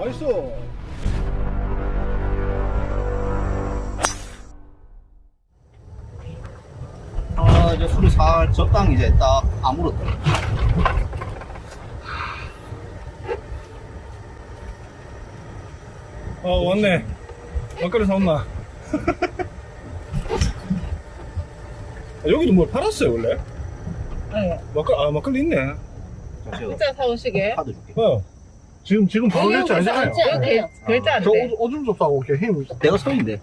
나이스. 아 이제 술이 살 적당 이제 딱 아무렇다 어, 왔네. 막걸리 사온나. 아, 여기도 뭘 팔았어요, 원래? 네. 막걸리, 아, 막걸리 있네. 잠시만 진짜 사오시게. 카드 줄게 어. 지금, 지금 바로 결제 아니잖아요. 글자 안저 돼. 오줌, 오줌 좀 싸고 이렇게 힘. 내가 서인데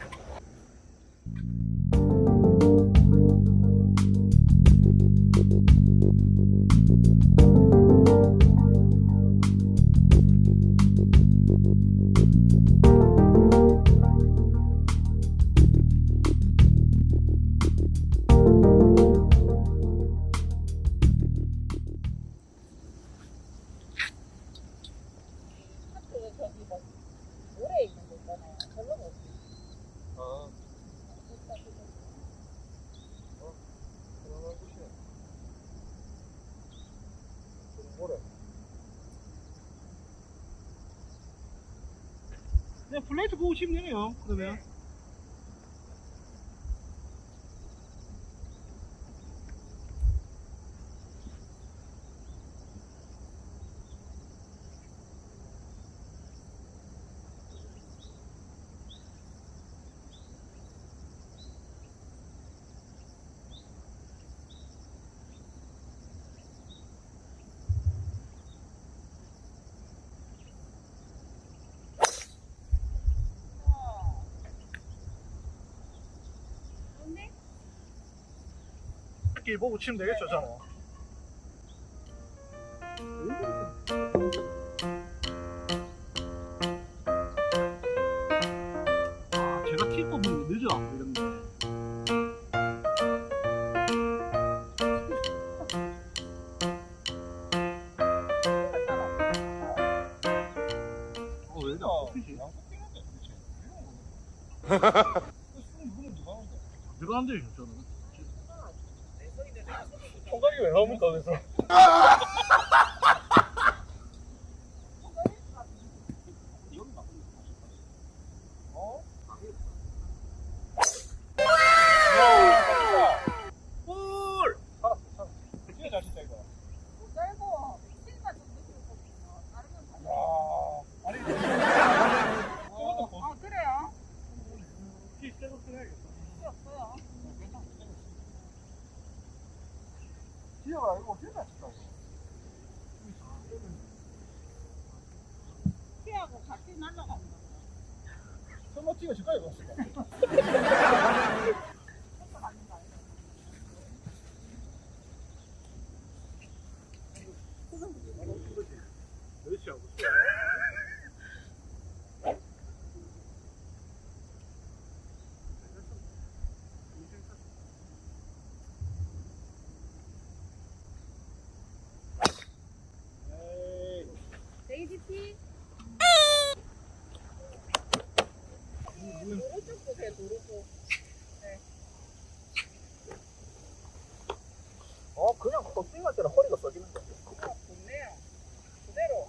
그냥 플레이트 보고 치면 되네요, 그러면. 길 보고 치면 되겠죠, 저는. 头的时。 찍어 줄까요, 이거? 데이지티 오른쪽 보세요 도로고. 어 그냥 덕빙할 때는 허리가 어 좋네요. 그대로.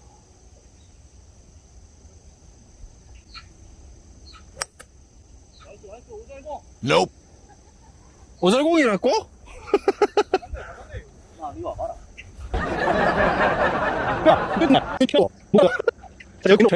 나이스, 나이스, 오잘고. 오잘공이라고? 야 끝나. 켜. 뭐야? 자, 여기 놓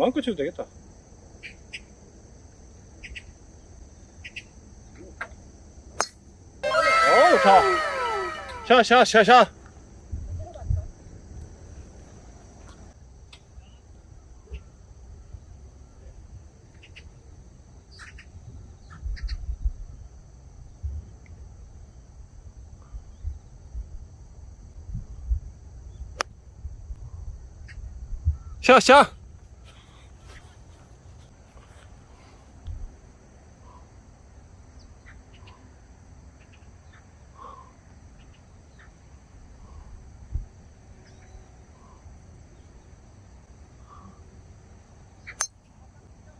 마음껏 쳐도 되겠다. 어우, 자. 샤, 샤, 샤, 샤. 샤, 샤.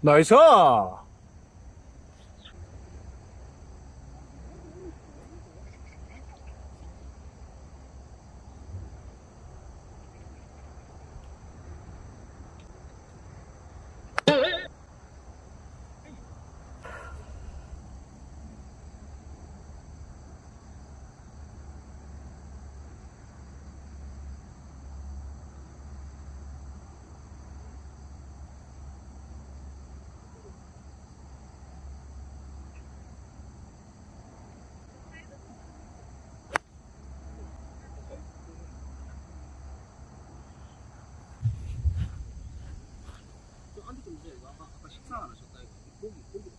나이스! 이거 아까, 아까 식사 안 하셨다 이거. 고기 고기.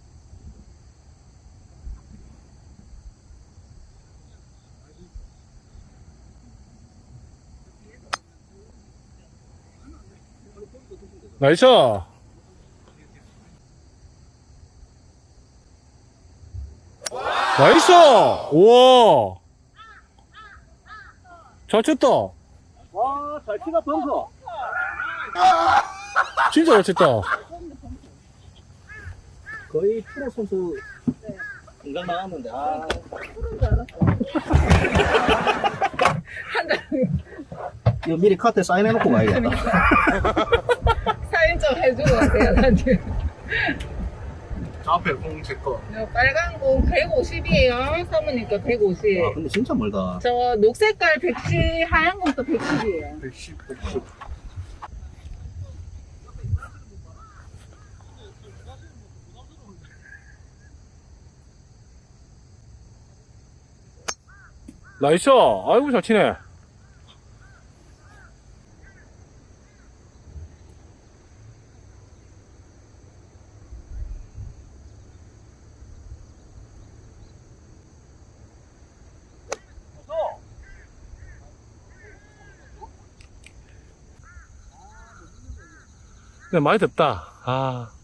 나이스! 나이스! 우와! 잘 쳤다. 와, 잘 치다 벙커. 진짜 잘 쳤다. 거의 프로 선수 공장 나갔는데 아 이거 미리 카트에 사인해놓고 가야겠다 사인 좀 해주고 가세요, 나한테. 저 앞에 공제 거. 저 빨간 공 150이에요. 사모니까 150. 아 근데 진짜 멀다 저 녹색깔 110, 하얀 공도 110이에요. 110, 110. 나이스! 아이고, 잘 치네. 근데 많이 덥다. 아.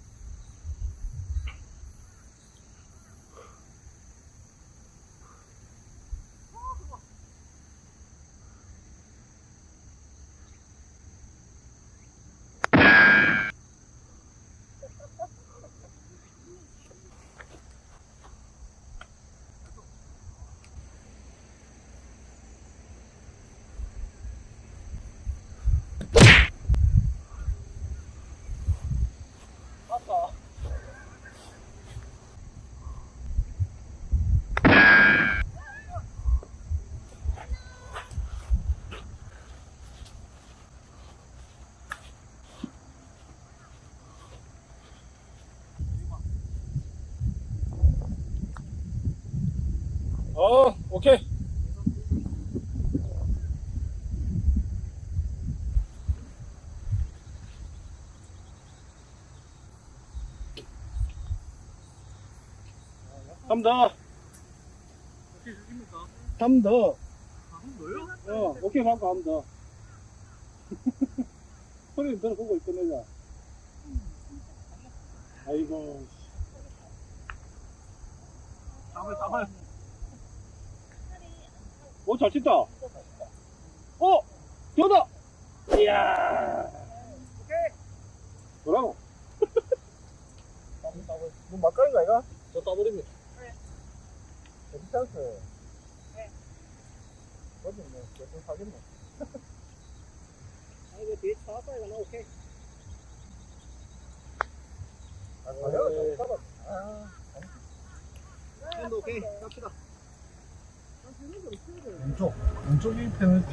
어, 오케이. 한 더요? 어, 오케이, 더. 소리 들어보고 있거든요. 아이고. 잡을, 잡을. 오, 잘 친다. 어! 되다! 이야. 오케이. 뭐라고? 뭐 막걸리가 이거? 저 따버립니다. 괜찮았어요 거기 뭐 몇분 사겠네 아, 이거 뒤에 차 왔다, 이거 나 오케이. 아 가요 잡아 아 핸드 오케이. 갑시다. 왼쪽 왼쪽이 페널티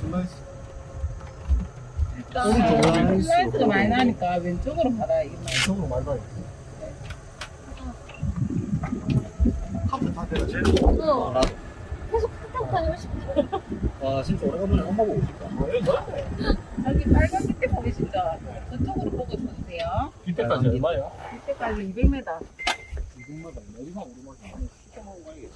슬라이스 일단 슬라이스가 많이 나니까 왼쪽으로 받아야 이게 많이. 왼쪽으로 많이 가요 카트 다 내가 제일 어. 아, 계속 카톡 다니고 싶어. 와 진짜 오래간만에 엄마 보고 싶다 여기 빨간 밑에 보이시죠? 저쪽으로 보고 쳐주세요. 이때까지 얼마야? 이때까지 200m. 이동마다 내리막 오르막이 시켜먹은 거 아니겠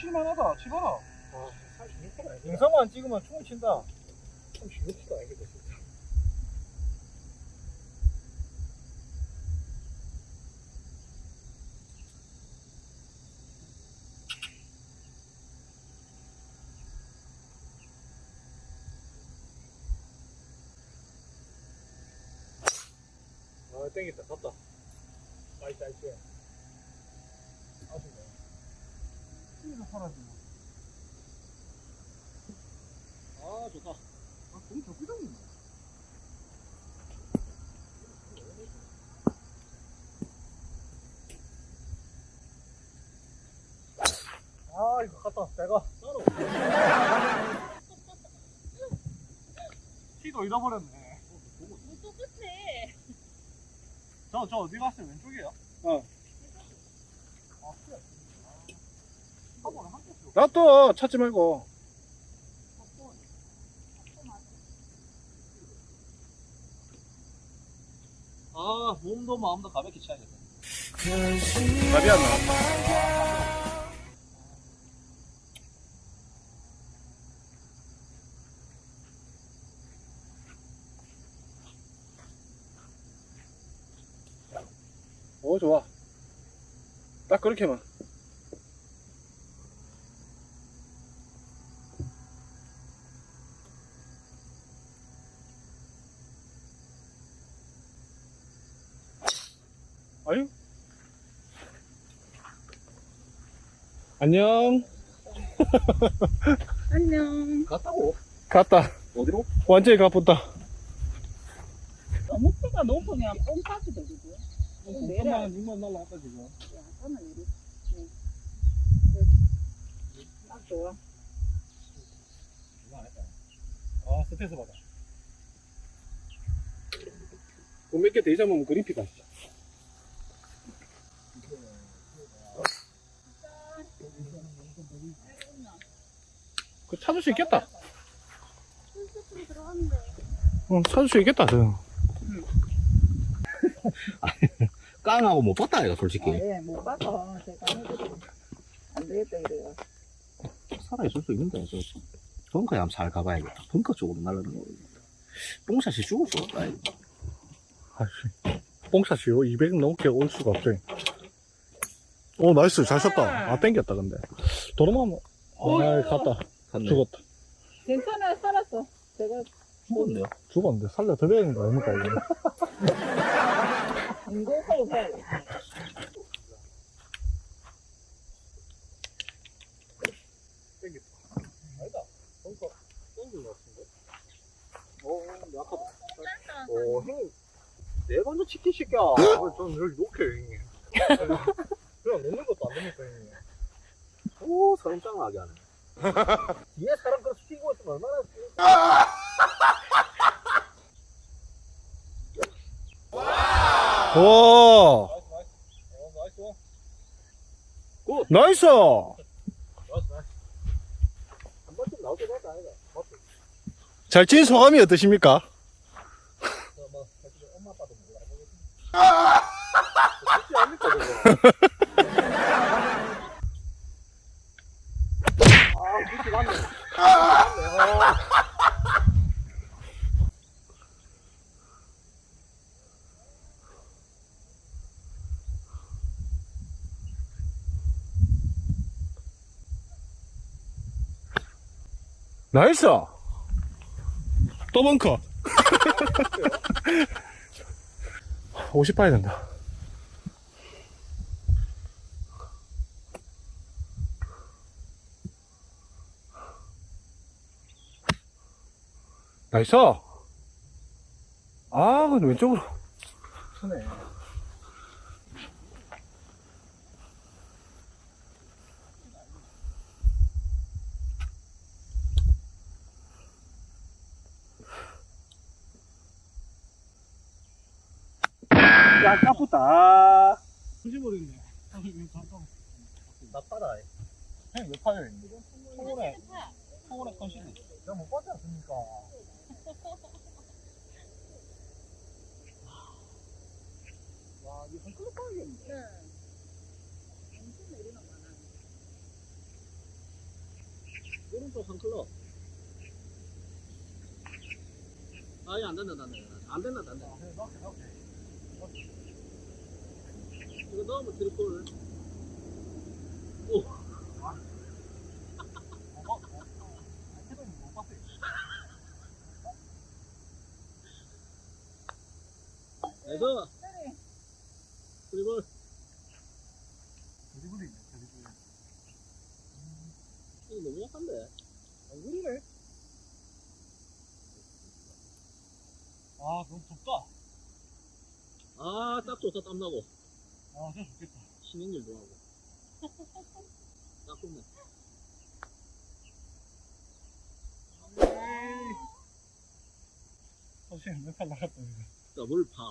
칠만하다. 치봐라. 아, 36번 아니야. 영상만 찍으면 충분히 친다. 36번 아니겠다, 진짜. 아, 땡겼다. 갔다. nice, nice. 아쉽네. 힘이 사라지네. 아 좋다 아, 공이 더 삐졌네. 아, 이거 갔다. 내가. 따로. 키도 잃어버렸네. 또 끝에. 저, 저 어디 갔어요? 왼쪽이에요? 어. 아, 그래. 한 번에 한 개씩. 놔둬 찾지 말고. 아 몸도 마음도 가볍게 쳐야겠다. 답이 안 나와 오 좋아. 딱 그렇게만 안녕 안녕. 갔다고 갔다 어디로? 완전히 가쁘다 너무 키가 높으면 뽕 빠지도 되고. 너무 내려. 6만 6만 날라갔다, 지금. 약간은 내리. 네. 네. 딱 좋아. 아, 스트레스 받아. 몇개 더 잡으면 그린피 가시 그 찾을 수 있겠다. 응 찾을 수 있겠다 저. 깡하고 못 봤다 이거 솔직히. 예, 못 봐서 제가. 안 되겠다, 이래요. 살아있을 수 있는데 저 벙커에 한번 잘 가봐야겠다. 벙커 쪽으로 날아가는 거. 뽕샷이 죽을 수 없다 이거. 아씨. 뽕샷이요? 200 넘게 올 수가 없죠. 오 nice. 잘 쳤다. 아 땡겼다 근데. 도로만 아 갔다 갔네 죽었다 괜찮아, 살았어. 제가 죽었네요 죽었는데 살려 드려야 되는 거 아닙니까 이거 인공하고 해야 돼. 아니다. 땡긴 것 같은데? 내 먼저 치킨 시켜 아, 저는 여기 녹혀요, 형님. 그냥 놓는 것도 안 됩니까, 형님? 오 사람 짱나게 하네 뒤에 사람 그렇게 시키고 있으면 얼마나. 오 Nice. 어? 잘친 소감이 어떠십니까? 저 뭐, 사실 엄마 아빠도 몰라. 쉽지 않습니까, 저거? 아, 그렇게 맞네. 맞네, 아. 나이스. 또 벙커. 50 봐야 된다. 나이스. 아 근데 왼쪽으로 야, 까쁘다. 터지버리는데 파다. 형님 몇 파요 형님? 서울에 파. 서울에 컨실리 제가 못 봤지 않습니까? 와 이거 한 그릇 파야겠네 네. 엄청 내리는 많아. 오른쪽 한 클럽. 아예 안 된다, 안 된다. 안 된다, 안 된다. 아, 네, 넣게 넣게 이거 넣으면 못, 해동이 못 봤어요. 그래서 네. 드리블이 있네, 드리블. 이거 너무 약한데. 안 그러네. 아, 너무 덥다. 아, 딱 좋다, 땀나고. 아, 진짜 좋겠다. 신행일도 하고. 딱 좋네. 선생님, 멘탈 나갔다, 이거. 더블 파.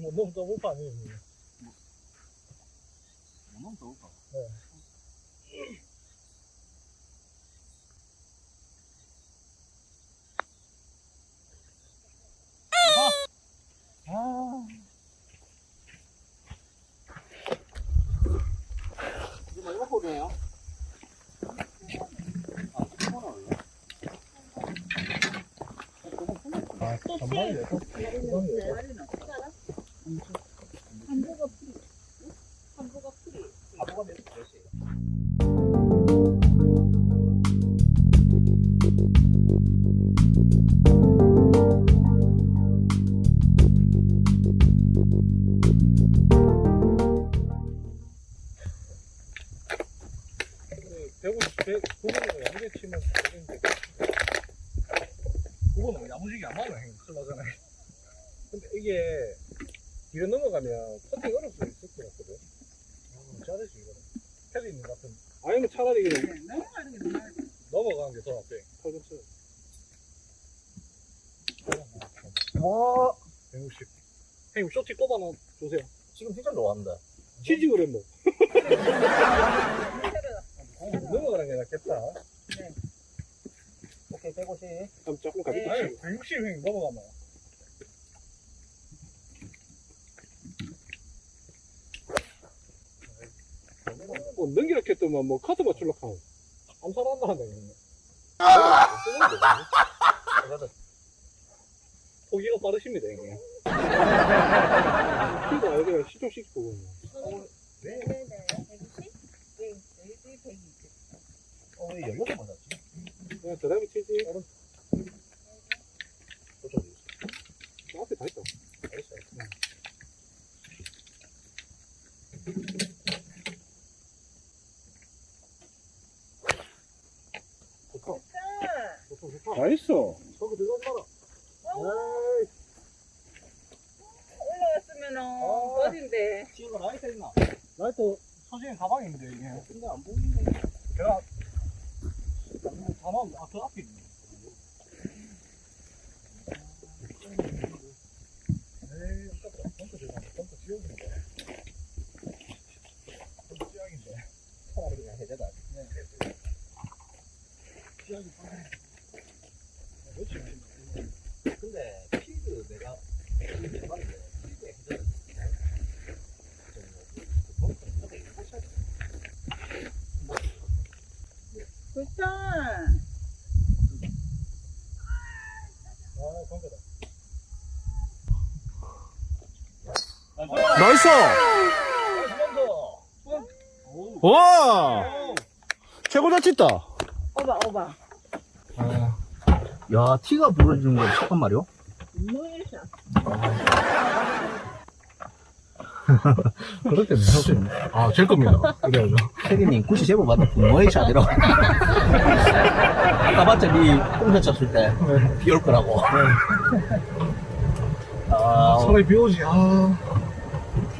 뭐, 너무 더블 파네요, 이거. 너무 더울까? 아, 홀이에요. 아, 10만 원 올려. 아, 전반이네. 내리는 한보가 풀이. 한보가 풀이. 아빠가 몇 몇이에요? 대구, 대, 구분으로 야무지게 치면 되는데. 구분은 야무지게 안 맞아, 형님. 큰일 나잖아요. 근데 이게, 뒤로 넘어가면 퍼팅 어려울 수 있을 것 같거든. 아, 잘하지, 이거는. 패드 있는 것 같은. 아니면 차라리 그냥 넘어가는 게 너무 넘어가는 게더 낫대. 팔꿈치. 와, 160. 형님, 쇼티 꼽아놔 주세요. 지금 진짜 좋아한다. 치즈 그랬노. 넘어가는 게 낫겠다. 오케이, 150. 그럼 조금 가볍게 아니, 160 형님 넘어가면. 뭐, 넘기라 했더만, 뭐, 카드 맞추려고 하고. 암살한다 한다, 형님. 포기가 빠르십니다, 형님. 피가 아니라 시종시키고. 네네네. 120? 네, 여기 120. 어, 왜 연료가 맞았지? 그냥 드라이브 치지. 앞에 다 있다. 알겠어요. 좋다. 자, 좋다, 좋다. Nice. 저거 들어가지 마라. 에이. 올라왔으면은 아. 버딘데. 지금 라이트 있나? 나이트 서진 가방인데, 이게. 근데 안 보이는데. 제가 다만 아, 그 앞에 있네. 에이, 아깝다. 벙커 들어가. 벙커 지옥인데. 벙커 지옥인데. 차라리 그냥 해제다. 지옥이 벙커. 며칠 안 근데 필드 내가 필드 해봤는데 필드에 해제를 굿자. 아, 벙커다. 나이스! 와! 최고 잘 쳤다. 오바, 오바. 야, 티가 부러지는 건 잠깐 말이요? 그럴 때는 할수 있네. 아, 제 겁니다. 그래야죠. 캐디님, 굳이 제보 받아 부모의 샷이라고. 아까 봤자 니 뽕샷 쳤을 때, 비 올 거라고. 아, 손에 비 오지, 아.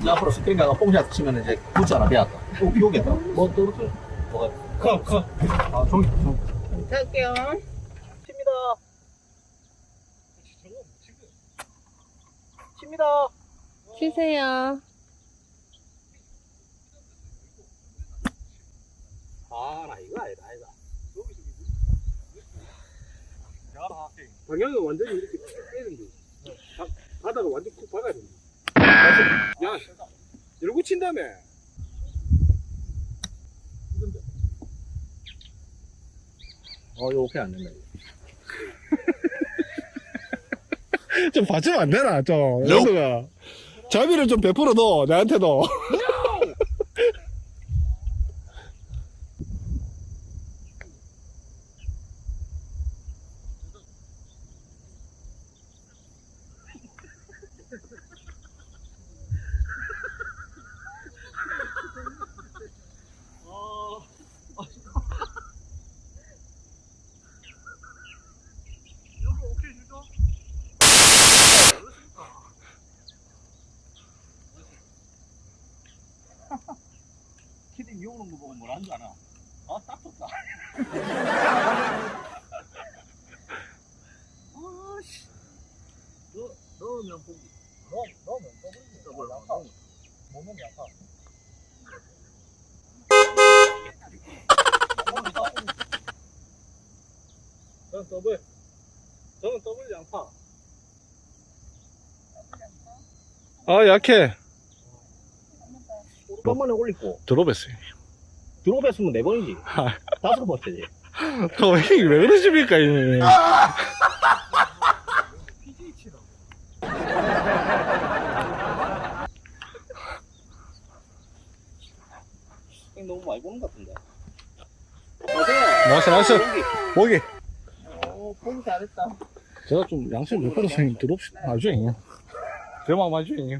앞으로 스페인가가 뽕샷 치면 이제 굿즈 하나 배웠다. 어, 비오겠다. 뭐, 떨어져. 뭐가. 커, 커. 아, 종이, 종이. 갈게요. 칩니다. 칩니다. 치세요. 아, 나 이거 아니다, 아니다. 방향이 완전히 이렇게 빼는 거 바다가 완전 쿡 박아야 된다. 야, 이러고 친다며. 어, 이거 오케이 안 된다. 이거. 좀 봐주면 안 되나, 좀. 연수가. 자비를 좀 베풀어도, 나한테도. 키딩 미오는 거 보고 뭐라는 줄 알아? 아, 딱 좋다. 아씨. 너, 넣으면 보기. 넣, 넣으면 더블. 더블, 약하. 더블. 몸은 약하. 저는 더블. 저는 더블 양파. 아, 약해. 한 번에 올리고. 드롭했어요. 드롭했으면 네 번이지. 다섯 번째지. 저, 형이 왜 그러십니까, 이 PGA 치라. 형 너무 많이 보는 것 같은데. Nice, nice. 보기. 오, 보기 잘했다. 제가 좀 양심 형님 드롭시, 아주 형님. 제 마음 아주 형님.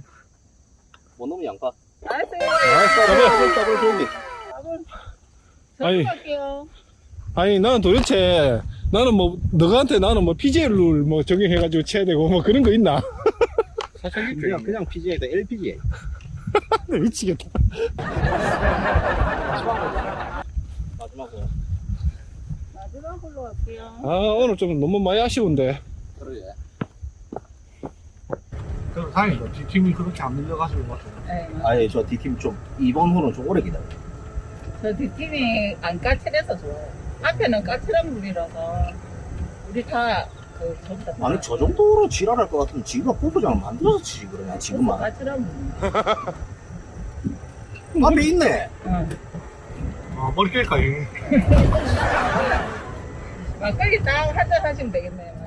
뭐 넣으면 양파. 나이스. 나이스, 더블, 더블 조기. 아니. 할게요. 아니 나는 도대체 나는 뭐 너한테 나는 뭐 PJ 룰뭐 적용해가지고 쳐야 되고 뭐 그런 거 있나? 사실 그냥, 그냥 PGA다, LPGA. 미치겠다. 마지막으로. 마지막으로 할게요. 아 오늘 좀 너무 많이 아쉬운데. 그러게. 그럼 다행이다. 뒷팀이 그렇게 안 밀려가지고 막. 네. 아예 저 D팀 좀, 이번 호는 좀 오래 기다려. 저 뒷팀이 안 까칠해서 좋아요. 앞에는 까칠한 물이라서 우리 다그 전부 다 아니, 저 정도로 지랄할 것 같으면 지가 골프장을 만들어서 치지, 그러냐, 지금만. 까칠한 물. 앞에 있네. 응. 아, 머리 깰까, 이 막걸리 딱 한잔 하시면 되겠네요.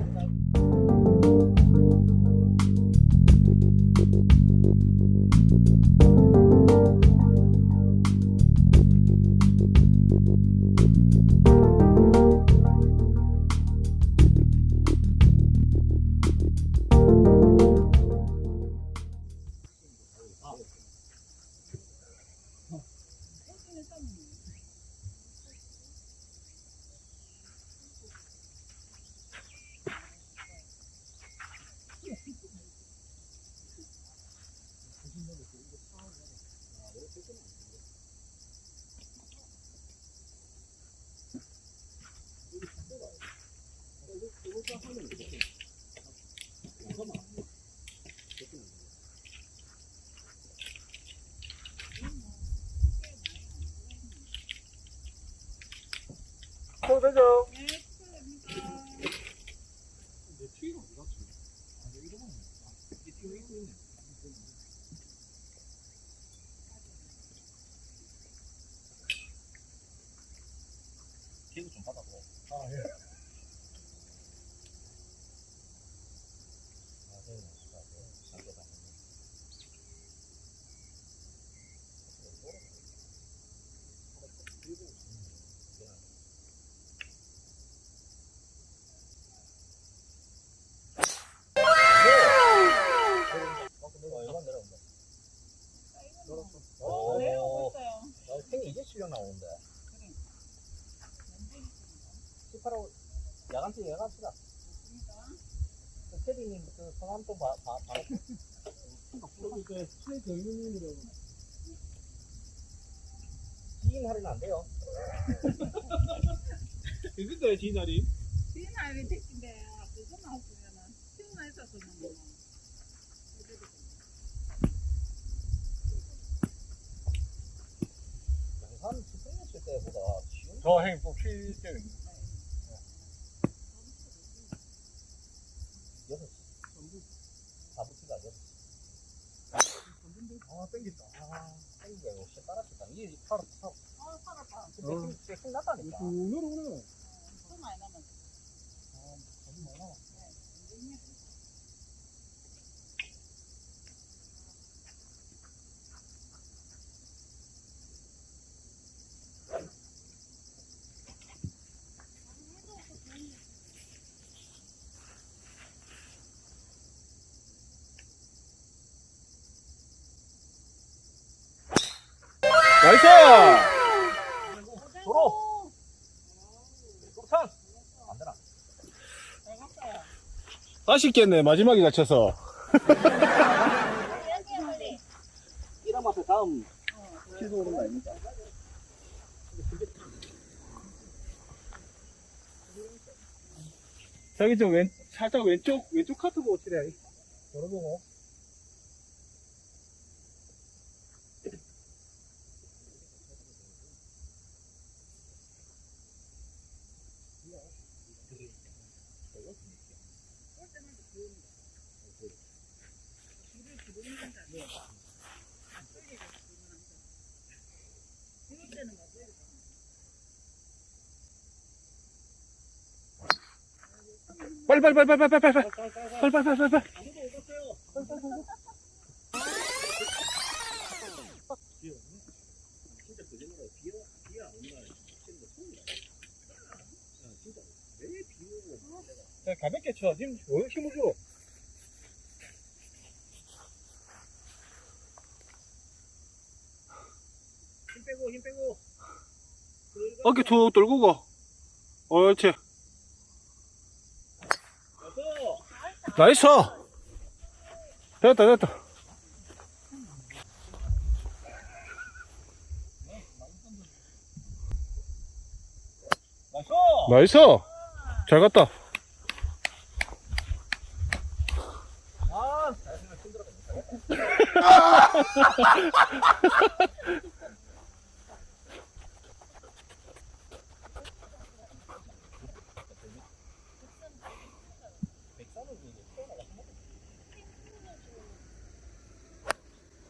되죠. 기분 좀 받아보. 아, 예. 오, 내려오고 있어요. 나 탱이 이제 실력 나오는데. 18호, 야간치, 야간치다. 그 캐디님, 그 성함 좀 봐, 봐, 봐. 저기 그 최경윤님이라고. 지인 할인 안 돼요. 근데 지날이 비나리 택인데 그거만 없으면은 시원해서 그러는 거. 양산 스프링했을 때보다 지금 저 행복 필 때는 아, 땡긴다. 아, 아 땡겨. 역시 따라쳤다. 이 팔을 타. 아, 팔을 타. 근데 어. 힘, 힘 났다니까. 쭉 내려오네. 또 많이 남았네. 아, 많이 남았네. Nice! 도로. 도로탄. 안 되나? 아쉽겠네, 마지막에 다쳐서. 이라마서 다음 취소 오는 거 아닙니까? 저기 좀 왼, 살짝 왼쪽, 왼쪽 카트 보고 치래. 열어보고. 빨리, 빨리, 빨리, 빨리, 빨리, 빨리, 빨리, 빨리, 빨리, 빨리, 빨리, 빨리. 진짜 소리야. 진짜 왜비 오고 자, 가볍게 쳐. 힘, 어, 빼고 힘 빼고. 어깨 툭 떨구고. 옳지. 나이스! 됐다, 됐다. 나이스. 나이스! 잘 갔다. 아.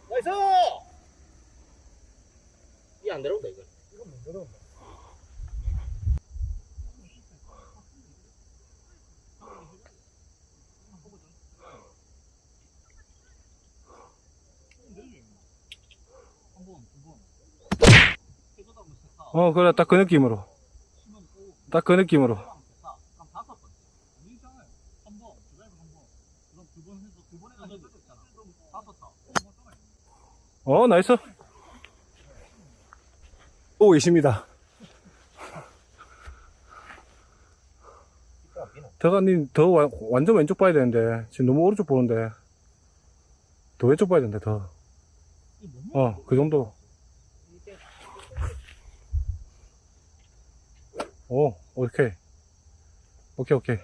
나이스! 이안 내려온다 이거. 이건 못 내려온다. 어, 그래, 딱 그 느낌으로. 딱 그 느낌으로. 어, nice. 오고 계십니다. 대가님 더 와- 완전 왼쪽 봐야 되는데 지금 너무 오른쪽 보는데 더 왼쪽 봐야 된다 더. 어, 그 정도. 오, 오케이. 오케이, 오케이.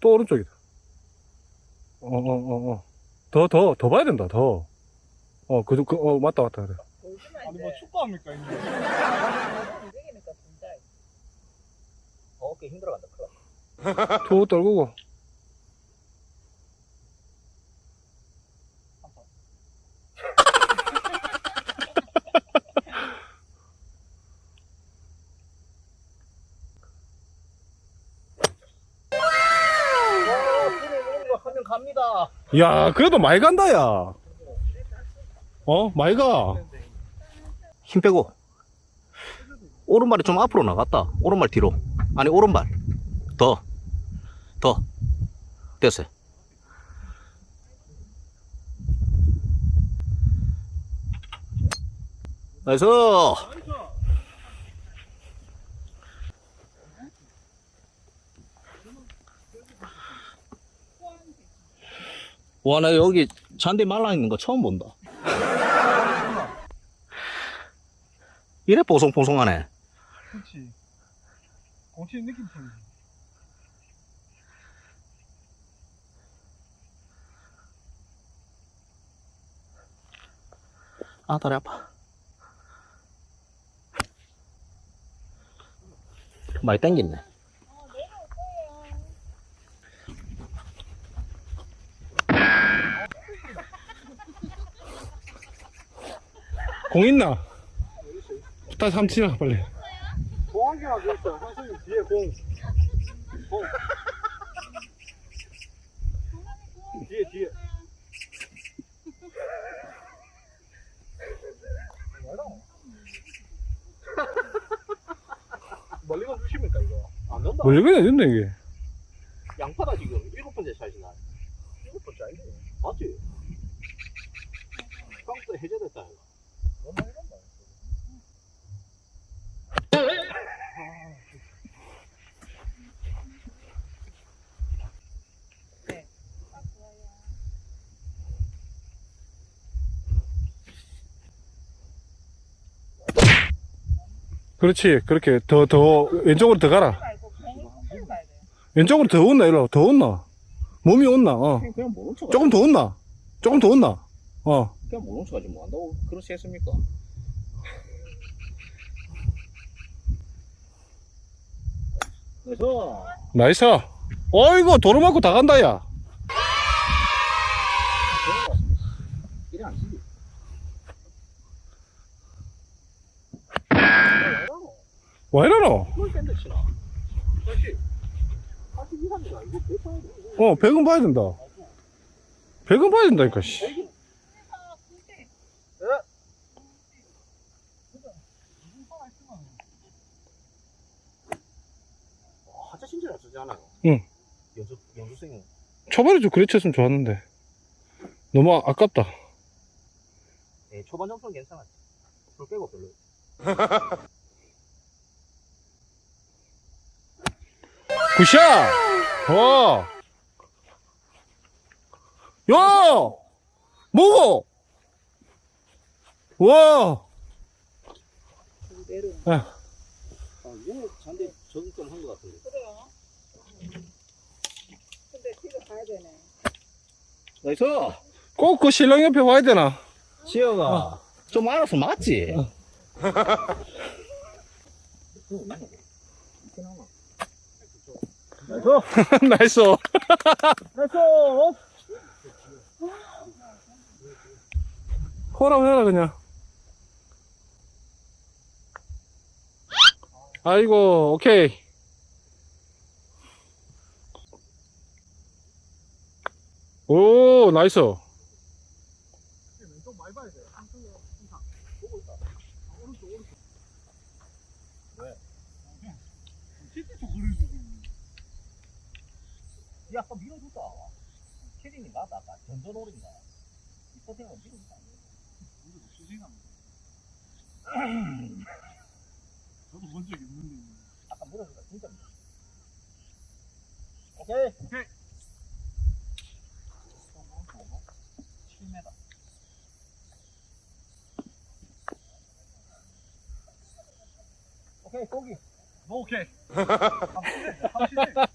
또 오른쪽이다. 어, 어, 어, 어. 더, 더, 더 봐야 된다, 더. 어, 그, 그, 어, 맞다, 맞다, 그래. 아니. 뭐 축구합니까, 이제? 진짜. 어깨 힘들어간다. 큰일 났다. 투 떨구고. 와, 불을 먹는 거 하면 갑니다. 야, 그래도 많이 간다, 야. 어, 많이 가. 힘 빼고. 오른발이 좀 앞으로 나갔다. 오른발 뒤로. 아니 오른발. 더. 더. 됐어요. Nice 와 나 여기 잔디 말라 있는 거 처음 본다 이래 뽀송뽀송하네 그렇지. 공치는 느낌 틀리지. 아 다리 아파 많이 땡겼네 어, 내려올 거예요. 공 있나? 한번 치라, 빨리. 공항기가 그랬어. 한승이 뒤에 공. 공. 뒤에, 뒤에. 멀리건 주십니까, 이거? 안 된다. 멀리 그냥 된다, 이게. 양파다 지금 일곱 번째 샷이나. 이거 번째 아닌데? 맞지? 카운트 해제됐다 이거. 그렇지. 그렇게 더, 더, 왼쪽으로 더 가라. 왼쪽으로 더 온나, 일로. 더 온나. 몸이 온나, 어. 그냥, 그냥 모른 척. 조금 더 온나. 조금 더 온나. 어. 그냥 모른 척하지 뭐 한다고 그렇게 했습니까? 그래서 nice. 어이구, 도로 맞고 다 간다, 야. 이래 안 치지. 왜 이러노? 그걸 샌드 치나? 사실 82, 3이가 이거 몇 파야 돼? 어, 100은 봐야 된다. 100은 봐야 된다니까, 씨. 하자 진짜 안 쓰지 않아요? 응. 연수, 연수생 초반에 좀 그래 쳤으면 좋았는데. 너무 아- 아깝다. 예, 초반 점수는 괜찮아. 풀 빼고 별로. 굿샷! 와! 야! 뭐고? 와! 내려. 아, 이거 잔대 적응 좀한 것 같은데. 그래요. 근데 집에 가야 되네. Nice! 꼭 그 신랑 옆에 와야 되나? 지혁아, 좀 알아서 맞지? Nice! Nice. Nice! 호라고 해라, 그냥. 아이고, 오케이. 오, 나이스. 야, 또 밀어줄까? 캐링이 맞다, 아까. 전전오른가. 이 포탱은 밀어줄까? 우리도 수생합니다. 저도 본 적이 있는데. 아까 밀어줄까? 진짜 밀어. 오케이. 오케이. 7m. 오케이, 고기. 뭐, 오케이. 아, 30, 30.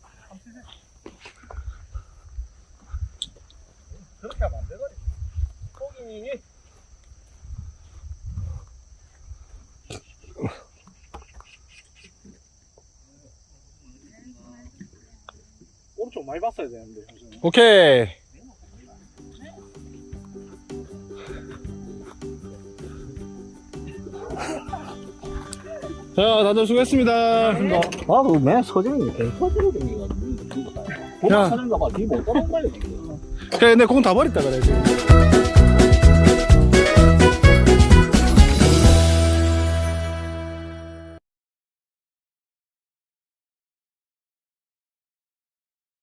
많이 봤어야 되는데. 선생님. 오케이. 자, 다들 수고했습니다. 나도 맨 서정이 뱅커지로 댕기가지고. 야. 보마 사는가 봐. 뒤못 따라온 거야. 그래, 내공다 버렸다, 그래. 지금.